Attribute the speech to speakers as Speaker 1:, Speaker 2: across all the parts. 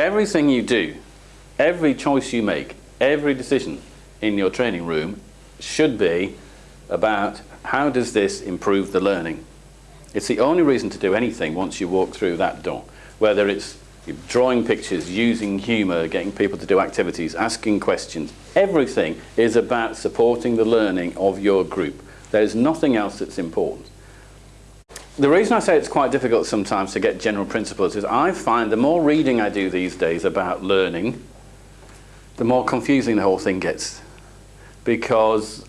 Speaker 1: Everything you do, every choice you make, every decision in your training room should be about how does this improve the learning. It's the only reason to do anything once you walk through that door, whether it's drawing pictures, using humour, getting people to do activities, asking questions. Everything is about supporting the learning of your group. There's nothing else that's important. The reason I say it's quite difficult sometimes to get general principles is I find the more reading I do these days about learning, the more confusing the whole thing gets. Because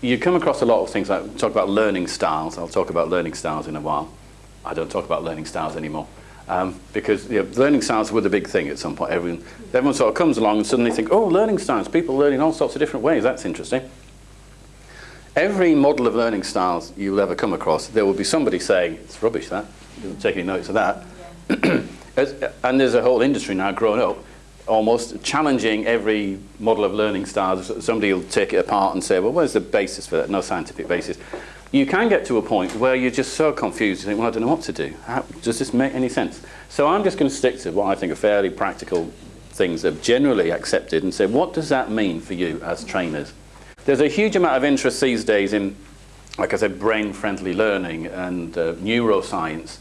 Speaker 1: you come across a lot of things like talk about learning styles. I'll talk about learning styles in a while. I don't talk about learning styles anymore. Um, because you know, learning styles were the big thing at some point. Everyone, everyone sort of comes along and suddenly think, oh, learning styles, people learning all sorts of different ways, that's interesting. Every model of learning styles you'll ever come across, there will be somebody saying, it's rubbish that, you don't take any notes of that. and there's a whole industry now growing up, almost challenging every model of learning styles. Somebody will take it apart and say, well, where's the basis for that? No scientific basis you can get to a point where you're just so confused, you think, well, I don't know what to do. How, does this make any sense? So I'm just going to stick to what I think are fairly practical things that are generally accepted and say, what does that mean for you as trainers? There's a huge amount of interest these days in, like I said, brain-friendly learning and uh, neuroscience.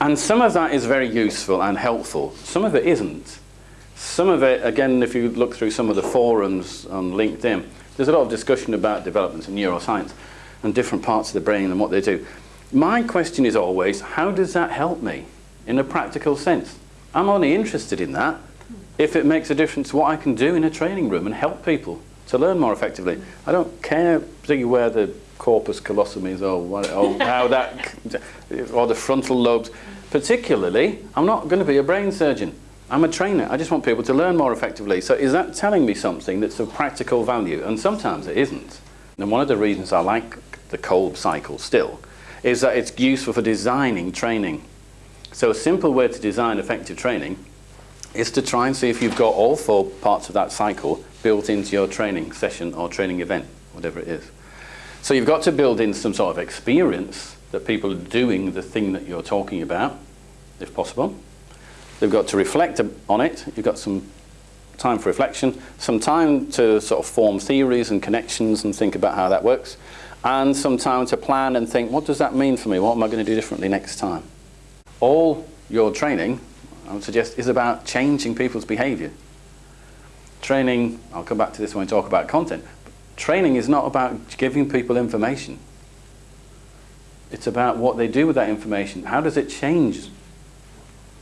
Speaker 1: And some of that is very useful and helpful. Some of it isn't. Some of it, again, if you look through some of the forums on LinkedIn, there's a lot of discussion about developments in neuroscience and different parts of the brain and what they do. My question is always, how does that help me in a practical sense? I'm only interested in that if it makes a difference to what I can do in a training room and help people to learn more effectively. I don't care particularly where the corpus callosum is or, what, or how that, or the frontal lobes. Particularly, I'm not going to be a brain surgeon. I'm a trainer. I just want people to learn more effectively. So is that telling me something that's of practical value? And sometimes it isn't. And one of the reasons I like the Kolb cycle still, is that it's useful for designing training. So a simple way to design effective training is to try and see if you've got all four parts of that cycle built into your training session or training event, whatever it is. So you've got to build in some sort of experience that people are doing the thing that you're talking about, if possible. They've got to reflect on it. You've got some time for reflection, some time to sort of form theories and connections and think about how that works and some time to plan and think, what does that mean for me? What am I going to do differently next time? All your training, I would suggest, is about changing people's behavior. Training, I'll come back to this when we talk about content, training is not about giving people information. It's about what they do with that information. How does it change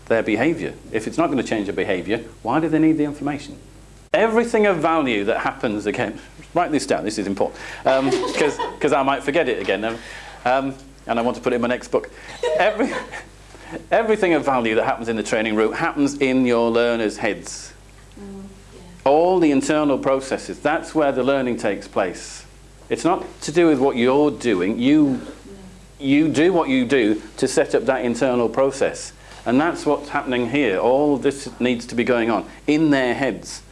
Speaker 1: their behavior? If it's not going to change their behavior, why do they need the information? Everything of value that happens, again, write this down, this is important, because um, I might forget it again, um, and I want to put it in my next book. Every, everything of value that happens in the training room happens in your learners' heads. Mm, yeah. All the internal processes, that's where the learning takes place. It's not to do with what you're doing, you, you do what you do to set up that internal process. And that's what's happening here. All this needs to be going on in their heads.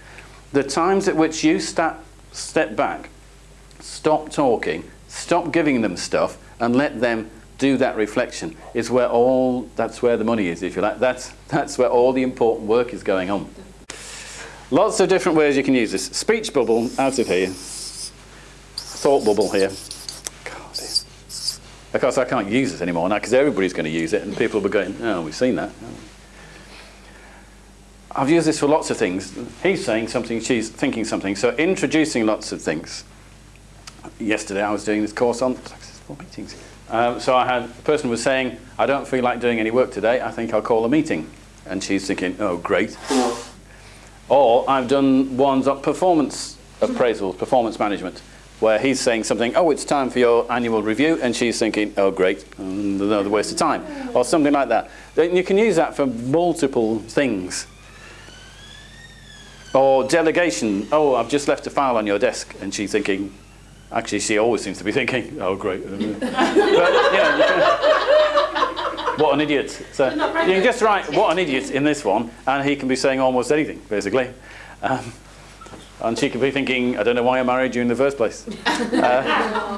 Speaker 1: The times at which you step, step back, stop talking, stop giving them stuff, and let them do that reflection is where all, that's where the money is, if you like. That's, that's where all the important work is going on. Lots of different ways you can use this. Speech bubble out of here. Thought bubble here. God, of course, I can't use this anymore now because everybody's going to use it and people will be going, oh, we've seen that. I've used this for lots of things. He's saying something, she's thinking something. So introducing lots of things. Yesterday I was doing this course on successful meetings. Um, so I had, a person was saying, I don't feel like doing any work today, I think I'll call a meeting. And she's thinking, oh, great. or I've done ones on performance appraisals, performance management, where he's saying something, oh, it's time for your annual review, and she's thinking, oh, great, another waste of time, or something like that. You can use that for multiple things. Or delegation, oh, I've just left a file on your desk, and she's thinking, actually she always seems to be thinking, oh great. but, you know, what an idiot. So you can just write, what an idiot in this one, and he can be saying almost anything, basically. Um, and she could be thinking, I don't know why I married you in the first place. Uh,